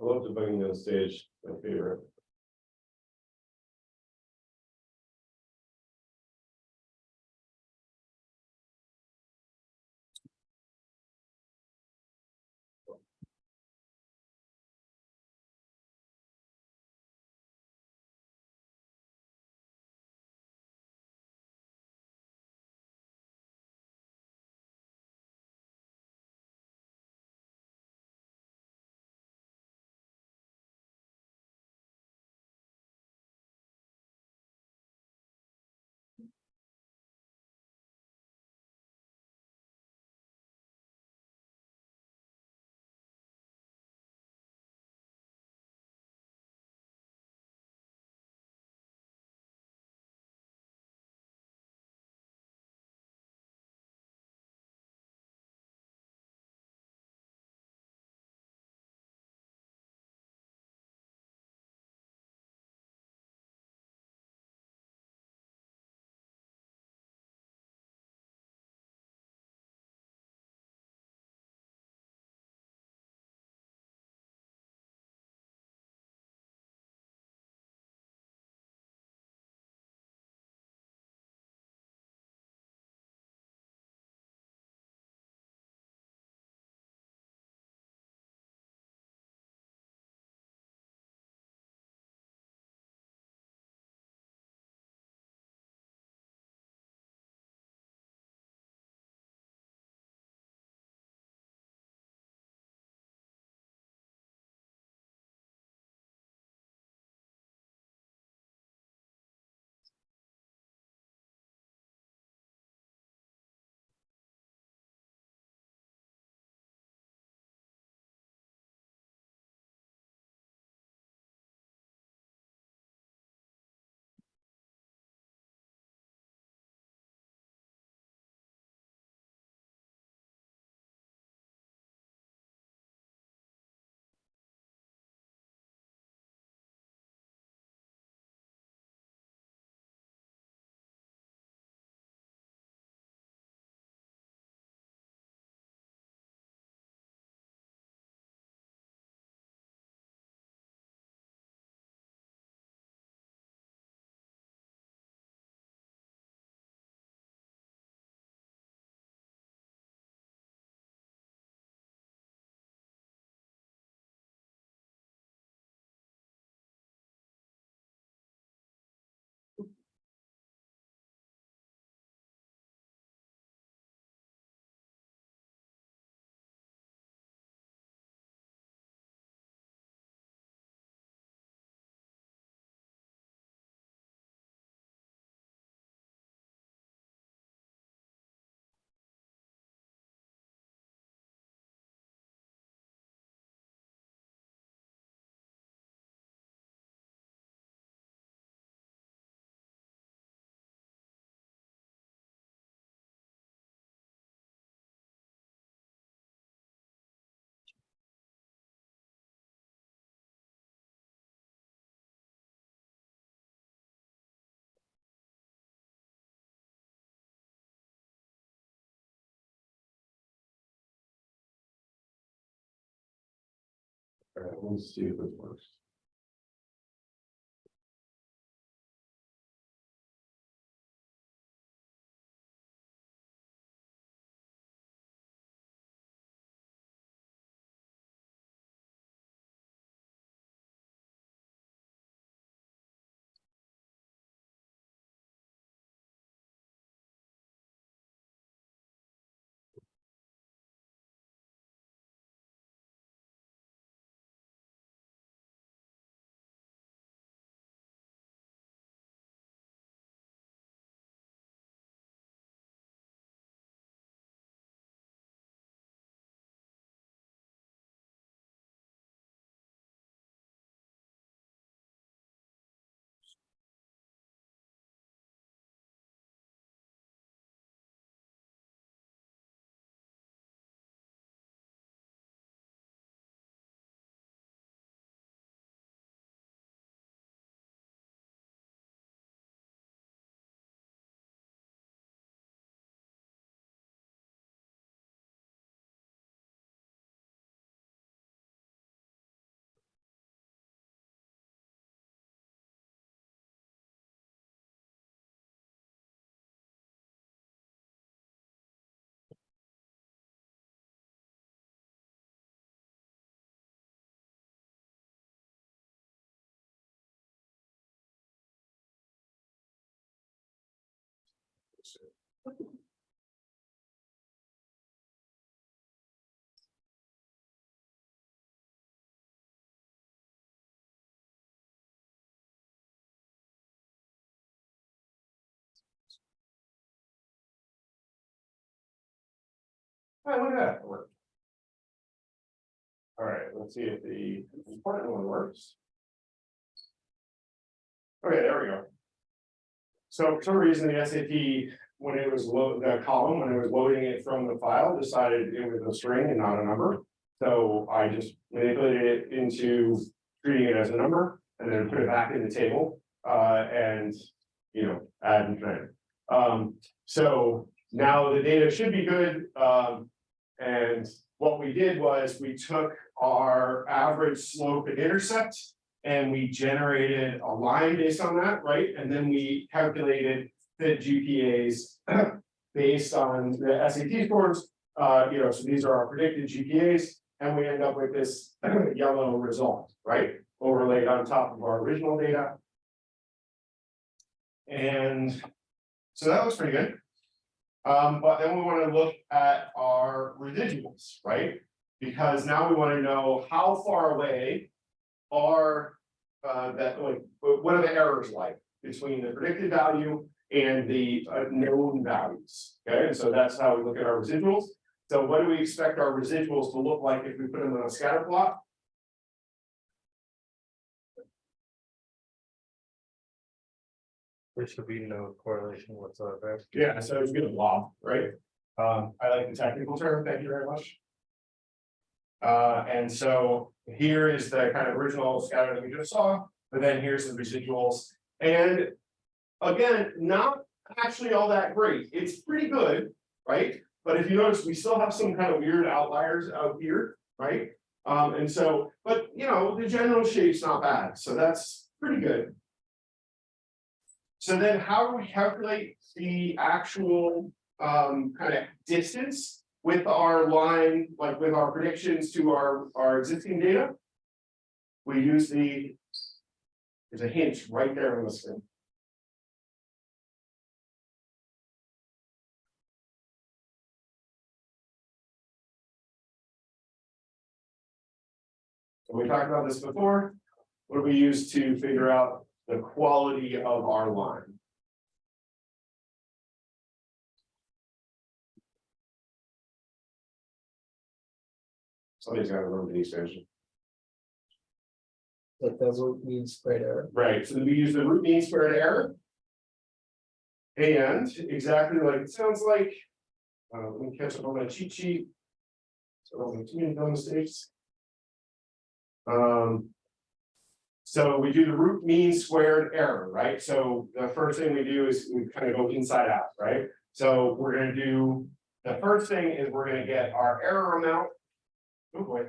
I love debugging on stage, my favorite. All right, let's see if this works. All right, look at that. it worked. All right, let's see if the important one works. Okay, there we go. So for some reason, the SAT, when it was load, the column, when it was loading it from the file, decided it was a string and not a number. So I just manipulated it into treating it as a number and then put it back in the table, uh, and, you know, add and trim. Um, so now the data should be good, um, and what we did was we took our average slope and intercept. And we generated a line based on that, right? And then we calculated the GPAs. Based on the SAT scores, uh, you know, so these are our predicted GPAs, and we end up with this yellow result, right? Overlaid on top of our original data. And so that looks pretty good. Um, but then we want to look at our residuals, right? Because now we want to know how far away are uh, that, like, what are the errors like between the predicted value and the uh, known values? Okay, and so that's how we look at our residuals. So what do we expect our residuals to look like if we put them on a scatter plot? There should be no correlation whatsoever. Yeah, so it's good blob, right? Um, I like the technical term, thank you very much. Uh, and so here is the kind of original scatter that we just saw, but then here's the residuals. And again, not actually all that great. It's pretty good, right? But if you notice, we still have some kind of weird outliers out here, right? Um, and so, but you know, the general shape's not bad, so that's pretty good. So then how do we calculate the actual um kind of distance with our line, like with our predictions to our our existing data? We use the. There's a hint right there on the screen. So we talked about this before. What do we use to figure out the quality of our line? Somebody's gotta remember these guys. Like does root mean squared error. Right, so we use the root mean squared error. And exactly like it sounds like. Uh, let me catch up on my cheat sheet. So I don't make too many dumb mistakes. Um. So we do the root mean squared error, right? So the first thing we do is we kind of go inside out, right? So we're gonna do, the first thing is we're gonna get our error amount. Oh boy.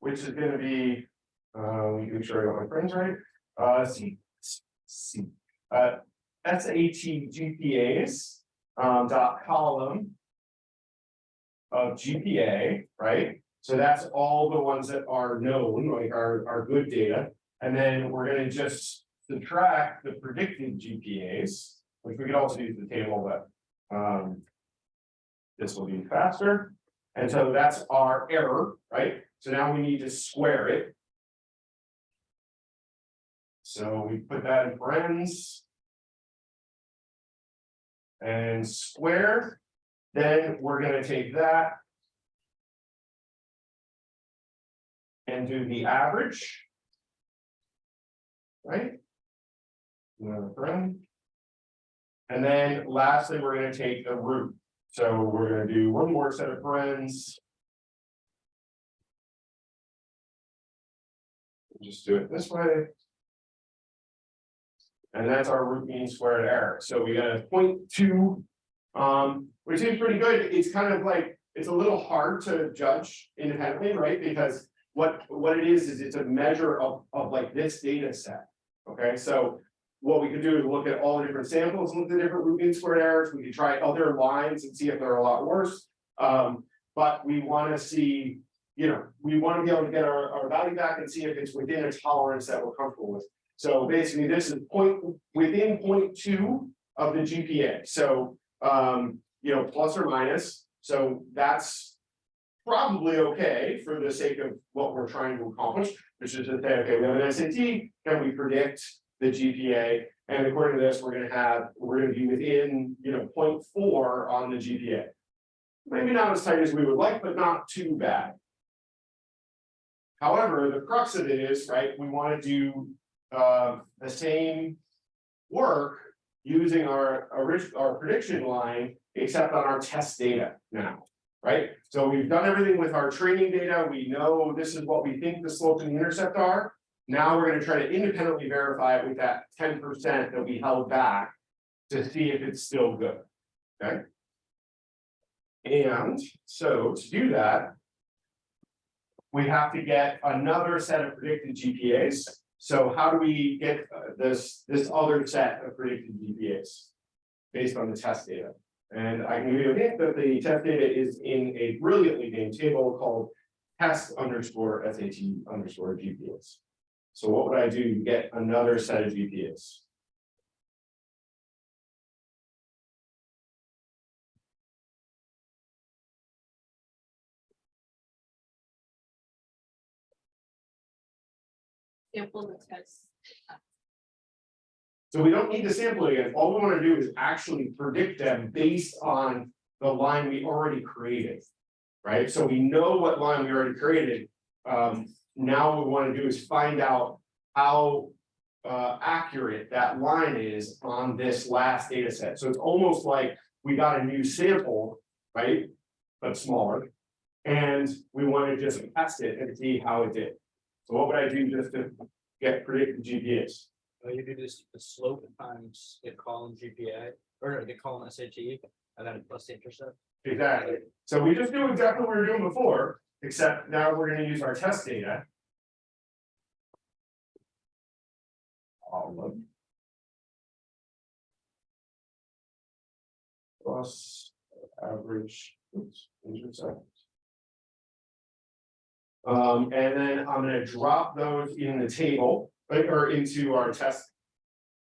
which is gonna be, uh, let me make sure I got my parens right, uh, C, C, uh, SAT um, dot column of GPA, right? So that's all the ones that are known, like our, our good data. And then we're gonna just subtract the predicted GPAs, which we could also use the table, but, um. This will be faster, and so that's our error, right? So now we need to square it. So we put that in parentheses. And square, then we're gonna take that. And do the average. Right? Another paren. And then lastly, we're gonna take the root, so we're gonna do one more set of parens. Just do it this way. And that's our root mean squared error, so we got a point two. Um, which is pretty good, it's kind of like, it's a little hard to judge independently, right, because. What, what it is, is it's a measure of, of like this data set, okay, so. What we could do is look at all the different samples, and look at the different root mean squared errors, we could try other lines and see if they're a lot worse. Um, but we wanna see, you know, we wanna be able to get our, our value back and see if it's within a tolerance that we're comfortable with. So basically, this is point, within point two of the GPA, so, um, you know, plus or minus, so that's. Probably okay for the sake of what we're trying to accomplish, which is to say, okay, we have an SAT, can we predict the GPA? And according to this, we're gonna have, we're gonna be within, you know, 0.4 on the GPA. Maybe not as tight as we would like, but not too bad. However, the crux of it is, right, we wanna do uh the same work using our original, our prediction line, except on our test data now. Right, so we've done everything with our training data, we know this is what we think the slope and the intercept are. Now we're gonna try to independently verify it with that ten percent that we held back. To see if it's still good, okay? And so to do that. We have to get another set of predicted GPAs. So how do we get uh, this, this other set of predicted GPAs? Based on the test data. And I can give you a hint that the test data is in a brilliantly named table called test underscore SAT underscore GPAs. So what would I do to get another set of GPAs? Sample the test. So we don't need to sample it again, all we wanna do is actually predict them based on the line we already created. Right, so we know what line we already created, um, now what we wanna do is find out how. Uh, accurate that line is on this last data set, so it's almost like we got a new sample, right? But smaller, and we wanna just test it and see how it did. So what would I do just to get predicted GPAs? Uh, you do this, the slope times the column GPA, or the column SAT, and then plus the intercept. Exactly, so we just do exactly what we were doing before, except now we're gonna use our test data. All of. Plus average, oops, intercept. Um, and then I'm gonna drop those in the table, or into our test.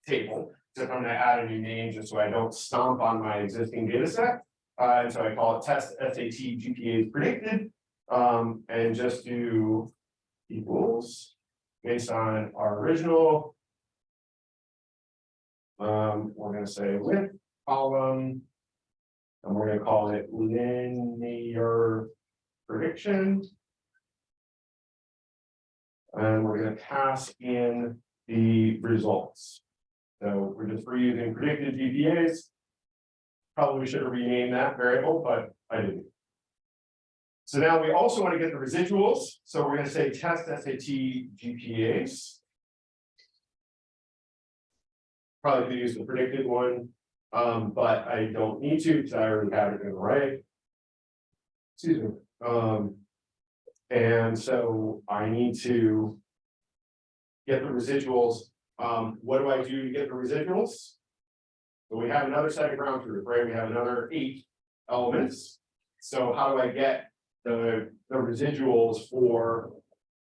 Table, so I'm gonna add a new name just so I don't stomp on my existing data set. Uh, and so I call it test SAT GPA predicted, um, and just do equals based on our original. Um, we're gonna say with column. And we're gonna call it linear prediction. And we're gonna pass in the results. So we're just reusing predicted GPAs. Probably should have renamed that variable, but I didn't. So now we also want to get the residuals, so we're gonna say test SAT GPAs. Probably could use the predicted one, um, but I don't need to, because I already have it in the right. Excuse me, um. And so I need to. Get the residuals, um, what do I do to get the residuals? So we have another set of ground truth, right? We have another eight elements. So how do I get the, the residuals for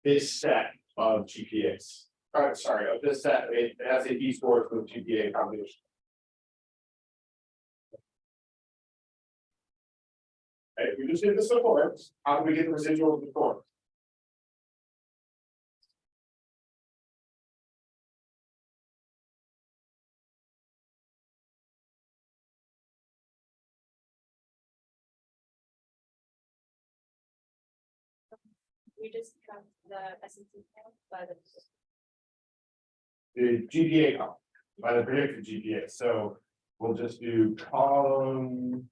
this set of GPAs? Uh, sorry, of this set, it has SAT scores with GPA combination. Okay, we just did this before, how do we get the residuals before? We just have the S count by the. the GPA column, by the predicted GPA, so we'll just do column.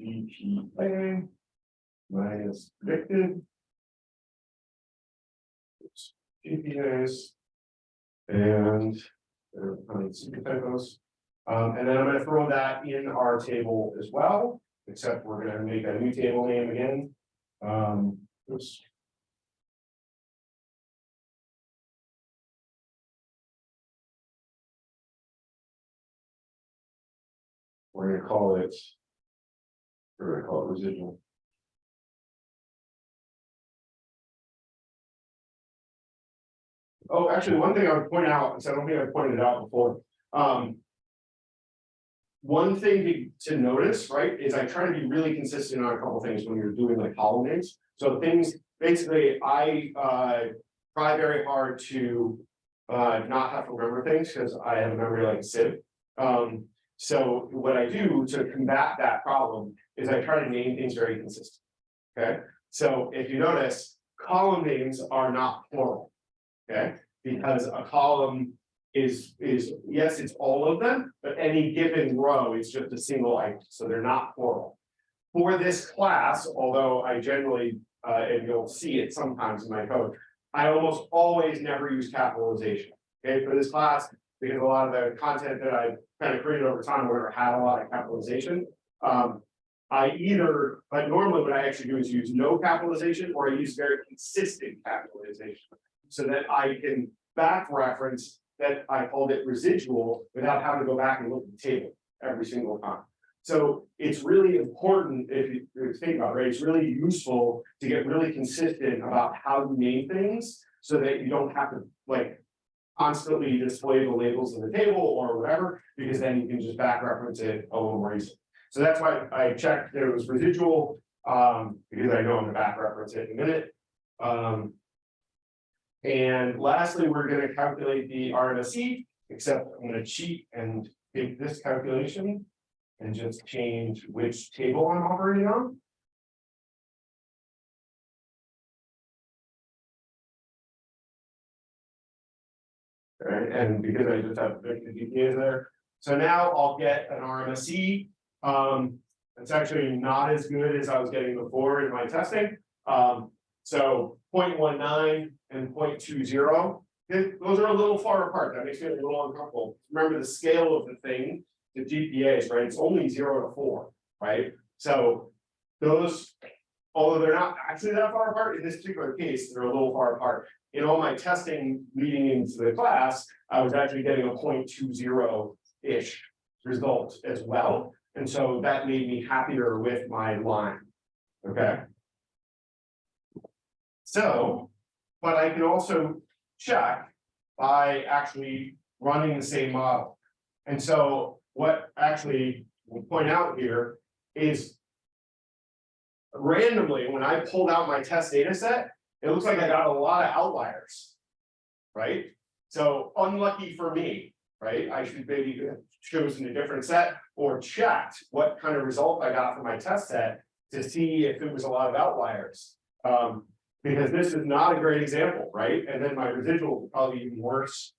GPA. Minus predicted. GPAs. And. some typos. Um, and then I'm gonna throw that in our table as well, except we're gonna make a new table name again. Um, oops. We're gonna call it. We're gonna call it residual. Oh, actually, one thing I would point out, because I don't think I pointed it out before, um. One thing to, to notice, right, is I try to be really consistent on a couple things when you're doing like column names. So things, basically, I, uh, try very hard to. Uh, not have to remember things, because I have a memory like sieve. Um, so what I do to combat that problem is I try to name things very consistent. Okay, so if you notice, column names are not plural. Okay, because a column is, is, yes, it's all of them, but any given row is just a single item, so they're not plural. For this class, although I generally, uh, and you'll see it sometimes in my code, I almost always never use capitalization. Okay, for this class, because a lot of the content that I kind of created over time, where I had a lot of capitalization. Um, I either, but normally what I actually do is use no capitalization or I use very consistent capitalization. So that I can back reference that I called it residual without having to go back and look at the table every single time. So it's really important if you if you think about it, right? It's really useful to get really consistent about how you name things. So that you don't have to like constantly display the labels in the table or whatever, because then you can just back reference it a little more easily. So that's why I checked there was residual, um, because I know I'm gonna back reference it in a minute. Um. And lastly, we're gonna calculate the RMSE, except I'm gonna cheat and take this calculation. And just change which table I'm operating on. Alright, and because I just have the GPAs there, so now I'll get an RMSE. Um, it's actually not as good as I was getting before in my testing. Um, so 0.19 and 0.20. th- those are a little far apart. That makes me a little uncomfortable. Remember the scale of the thing, the GPAs, right? It's only zero to four, right? So those, although they're not actually that far apart, in this particular case, they're a little far apart. In all my testing leading into the class, I was actually getting a 0.20-ish result as well. And so that made me happier with my line. Okay. So, but I can also check by actually running the same model. And so what actually will point out here is randomly, when I pulled out my test data set, it looks like I got a lot of outliers. Right? So unlucky for me, right? I should maybe have chosen a different set or checked what kind of result I got from my test set to see if it was a lot of outliers. Um, because this is not a great example, right? And then my residual will probably be even worse.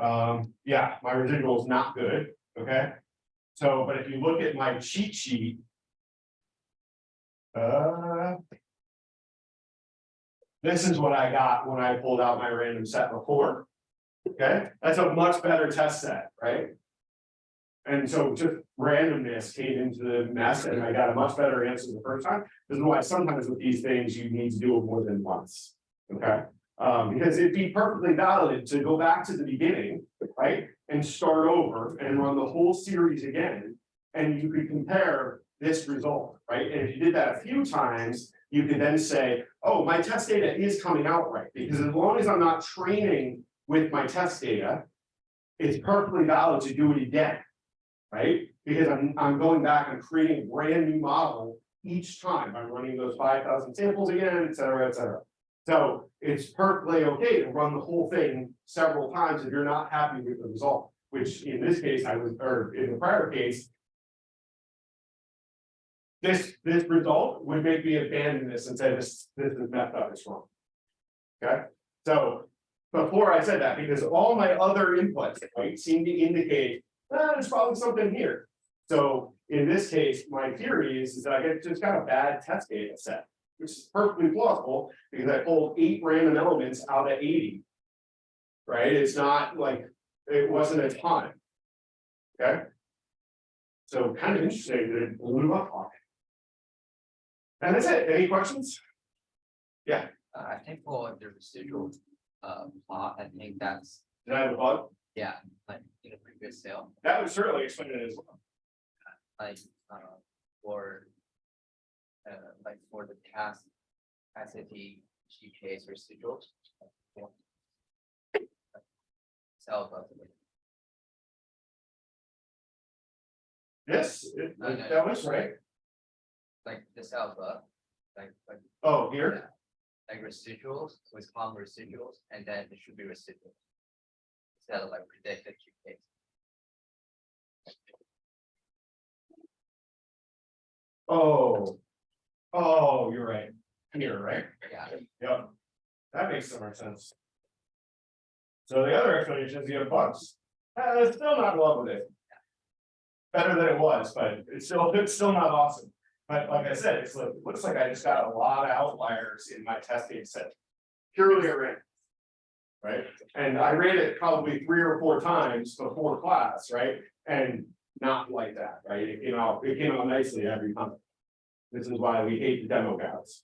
Um, yeah, my residual is not good, okay? So, but if you look at my cheat sheet. Uh. This is what I got when I pulled out my random set before. Okay, that's a much better test set, right? And so just randomness came into the mess and I got a much better answer the first time. This is why sometimes with these things, you need to do it more than once. Okay, um, because it'd be perfectly valid to go back to the beginning, right? And start over and run the whole series again. And you could compare this result, right? And if you did that a few times, you could then say, oh, my test data is coming out right, because as long as I'm not training with my test data. It's perfectly valid to do it again. Right? Because I'm, I'm going back and creating a brand new model each time. I'm running those five thousand samples again, et cetera, et cetera. So it's perfectly okay to run the whole thing several times if you're not happy with the result, which in this case, I was, or in the prior case. This, this result would make me abandon this and say this, this is wrong. Okay, so before I said that, because all my other inputs, right, seem to indicate, ah, there's probably something here. So in this case, my theory is, is that I get just got a bad test data set, which is perfectly plausible, because I pulled eight random elements out of eighty. Right, it's not like, it wasn't a ton. Okay? So kind of interesting that it blew up on me. And that's it, any questions? Uh, I think we'll for the residual, uh, plot, I think that's, Did I have a bug? Yeah, like in a previous cell, That would certainly explain it as well. like, uh, for. Uh, like for the task, SAT, GPA's residuals. Of it. Yes, it- No, no, that was right. like this alpha, like, like, Oh, here, like residuals, with common residuals, and then it should be residual. Of like predicted GPAs. oh. Oh, you're right. Here, right? Yeah, Yep. That makes so much sense. So the other explanation is you have bugs. Uh, it's still not in love with it. Better than it was, but it's still, it's still not awesome. But like I said, it's like, it looks like I just got a lot of outliers in my testing set. Purely at random. Right? And I read it probably three or four times before class, right? And not like that, right? It came out, it came out nicely every time. This is why we hate the demo guys.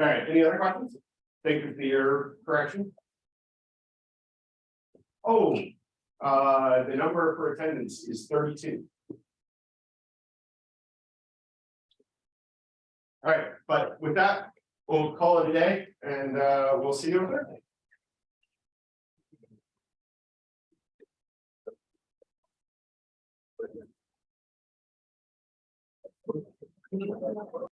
All right, any other questions? Thank you for your correction. Oh, uh, the number for attendance is thirty-two. All right, but with that, we'll call it a day and uh, we'll see you on Thursday.